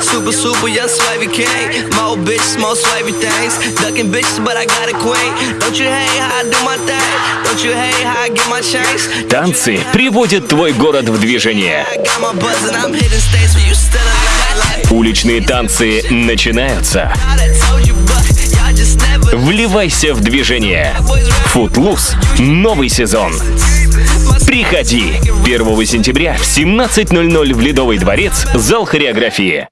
Super, super young swivey king. More bitch, small swivey things. Ducking bitches, but I got a queen. Don't you hate how I do my thing? Don't you hate how I get my change? Танцы приводят твой город в движение. Уличные танцы начинаются. Вливайся в движение. Футлус. Новый сезон. Приходи! 1 сентября в 17.00 в Ледовый дворец, зал хореографии.